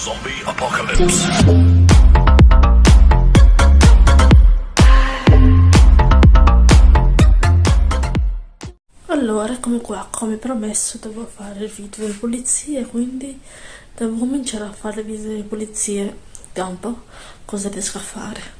Zombie Apocalypse. Allora, eccomi qua, come promesso devo fare il video delle pulizie, quindi devo cominciare a fare il video delle pulizie. Vediamo un po' cosa riesco a fare.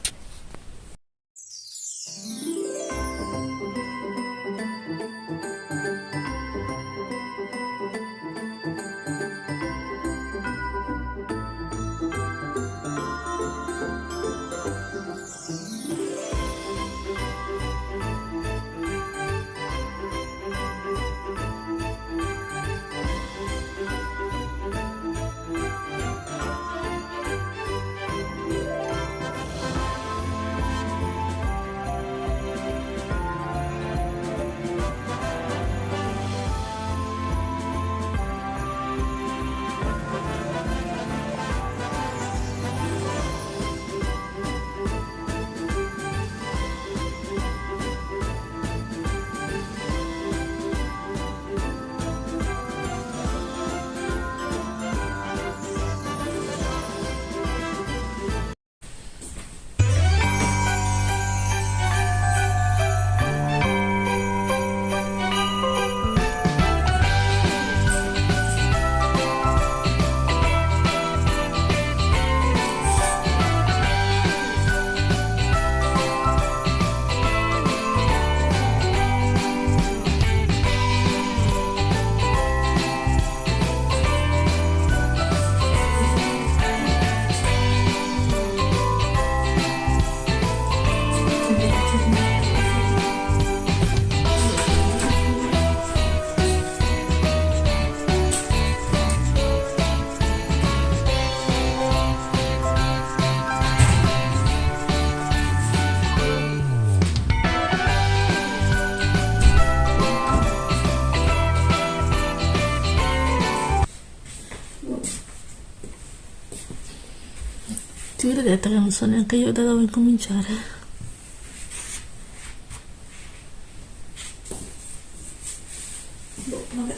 So neanche io da dove cominciare. Boh, vabbè.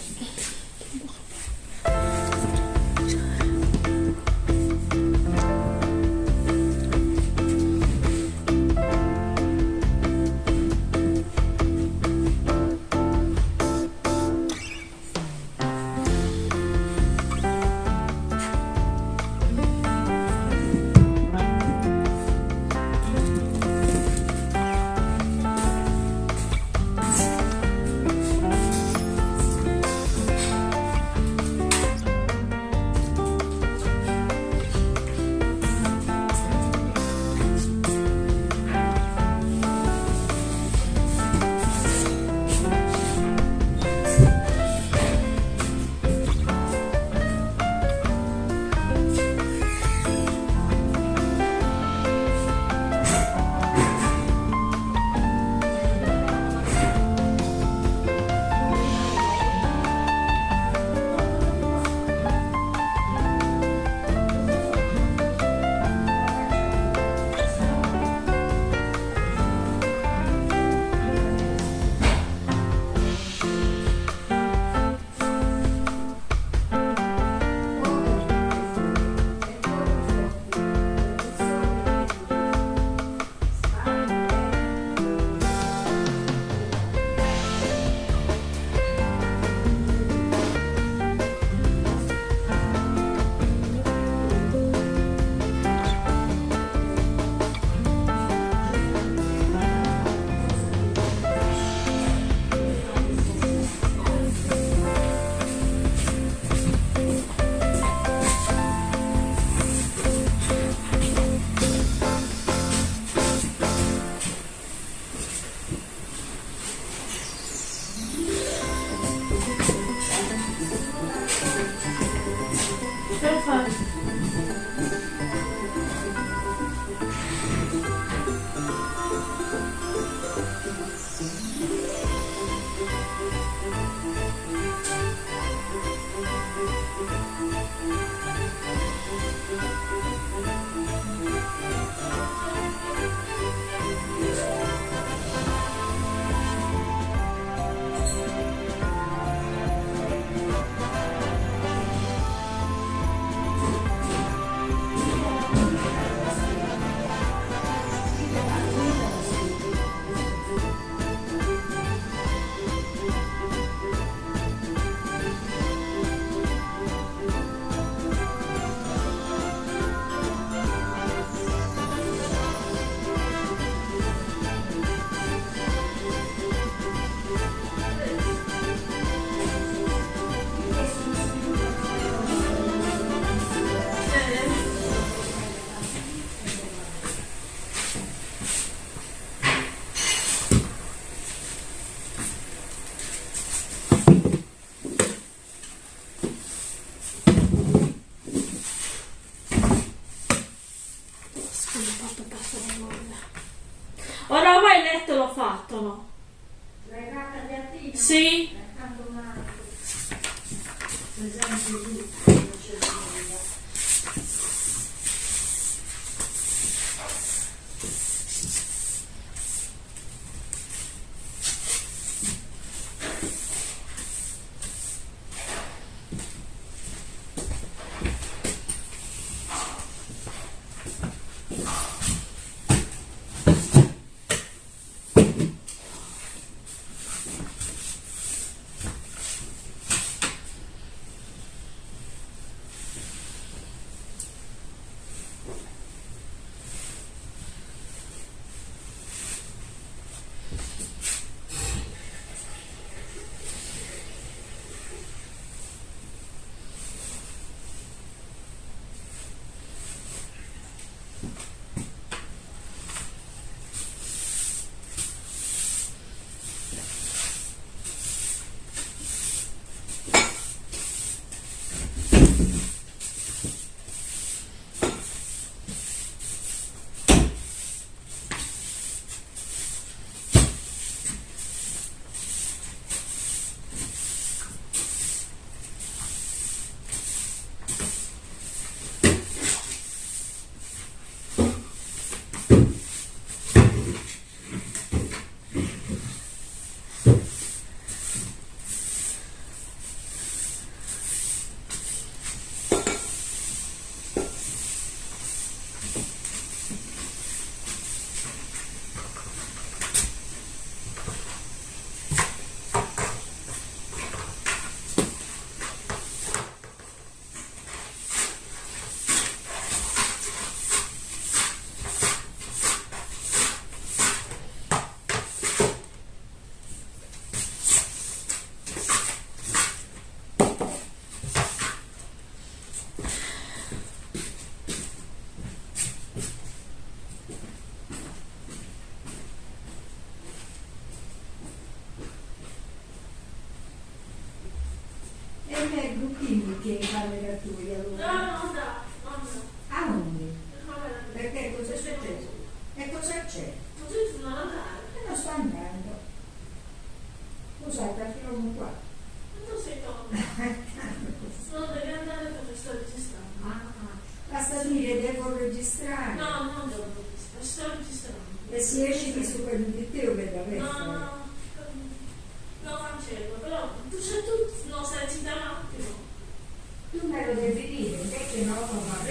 giocattolo. La gatta piattina? Sì. dire devo registrare. No, non devo registrare, sto registrando. E si esce di sopra di te per No, no, No, no, lo cancello, però tu sei tu lo sai da un attimo. Tu me lo devi dire, perché no, ma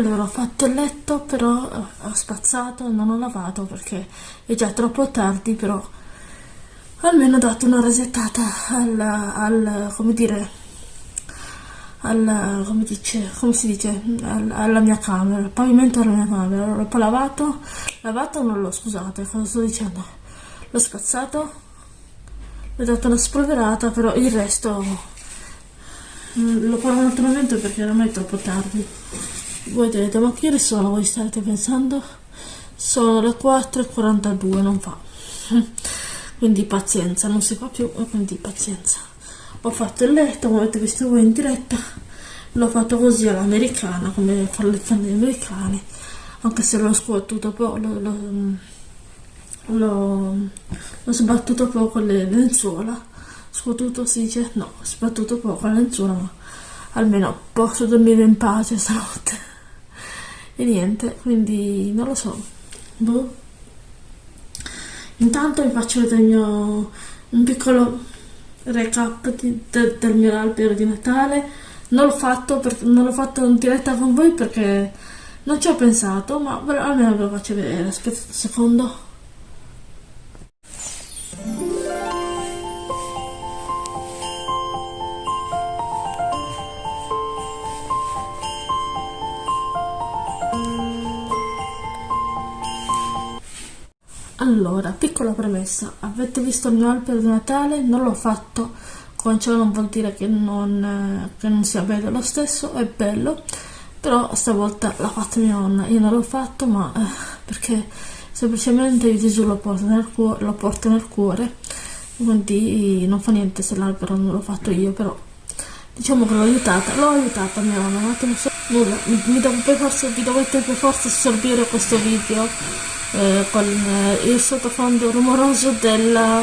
Allora, ho fatto il letto, però eh, ho spazzato, non ho lavato perché è già troppo tardi, però almeno ho dato una resettata al, al come dire, alla, come, dice, come si dice, alla, alla mia camera, il pavimento della mia camera. Allora, poi lavato, lavato non l'ho, scusate, cosa sto dicendo? L'ho spazzato, ho dato una spolverata, però il resto mm, lo farò un altro momento perché ormai è troppo tardi voi direte ma che ore sono voi state pensando? Sono le 4.42 non fa. Quindi pazienza non si fa più quindi pazienza. Ho fatto il letto come avete visto voi in diretta. L'ho fatto così all'americana come fanno le canne americane anche se l'ho scuotuto poco l'ho sbattuto poco le lenzuola. Scuotuto si dice no sbattuto poco le lenzuola ma almeno posso dormire in pace stanotte e niente quindi non lo so. Boh. Intanto vi faccio vedere il mio un piccolo recap di, de, del mio albero di Natale. Non l'ho fatto, per, non l'ho fatto in diretta con voi perché non ci ho pensato ma almeno ve lo faccio vedere. Aspetta un secondo Allora, piccola premessa, avete visto il mio albero di Natale? Non l'ho fatto, con ciò non vuol dire che non, che non sia bello lo stesso, è bello, però stavolta l'ha fatto mia nonna, io non l'ho fatto ma eh, perché semplicemente Gesù lo porta nel cuore, lo porta nel cuore. Quindi non fa niente se l'albero non l'ho fatto io, però diciamo che l'ho aiutata, l'ho aiutata mia nonna, un attimo so, nulla, mi, mi devo vi dovete per forza assorbire questo video eh, con eh, il sottofondo rumoroso della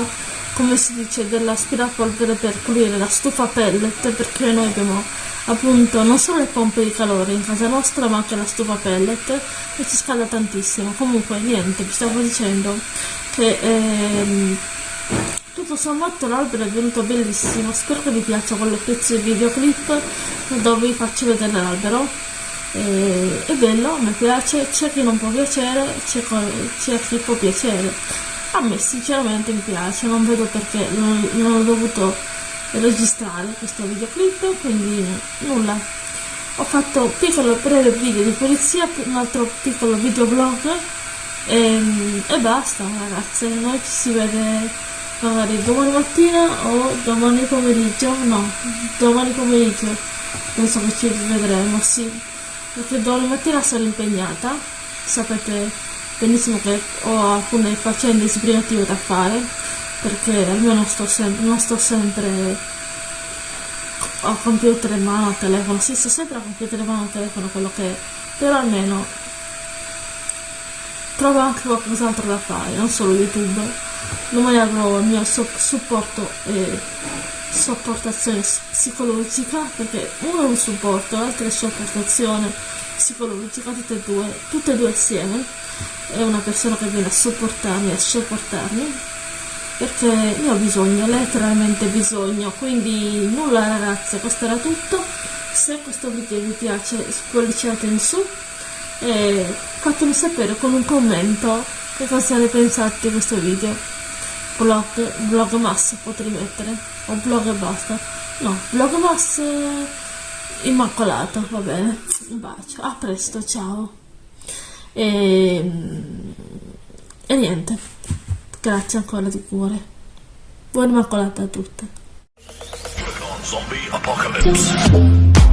come si dice dell'aspirapolvere per pulire la stufa pellet perché noi abbiamo appunto non solo le pompe di calore in casa nostra ma anche la stufa pellet e ci scalda tantissimo. Comunque niente vi stavo dicendo che ehm, tutto sommato l'albero è venuto bellissimo. Spero che vi piaccia quel pezzo di videoclip dove vi faccio vedere l'albero eh, è bello, mi piace, c'è chi non può piacere, c'è chi può piacere. A me sinceramente mi piace, non vedo perché non, non ho dovuto registrare questo videoclip, quindi nulla. Ho fatto un piccolo breve video di polizia, un altro piccolo videoblog e, e basta ragazze, noi ci si vede magari domani mattina o domani pomeriggio, no, domani pomeriggio penso che ci vedremo, sì perché domani mattina sarò impegnata. Sapete benissimo che ho alcune faccende sbrigative da fare perché almeno sto non sto sempre a computer in mano, telefono, sì, sto sempre a computer in mano, telefono, quello che è, però almeno trovo anche qualcos'altro da fare, non solo YouTube. Avrò il mio supporto e sopportazione psicologica perché uno è un supporto, l'altro è sopportazione psicologica, tutte e due, tutte e due assieme. È una persona che viene a sopportarmi, a sopportarmi perché io ho bisogno, letteralmente bisogno, quindi nulla ragazze, questo era tutto. Se questo video vi piace spolliciate in su e fatemi sapere con un commento che cosa ne pensate di questo video. Blog, blog mass potrei mettere, o blog e basta. No, blog mass immacolato, va bene. Un bacio, a presto, ciao. E, e niente, grazie ancora di cuore. Buona immacolata a tutte. Zombie Apocalypse.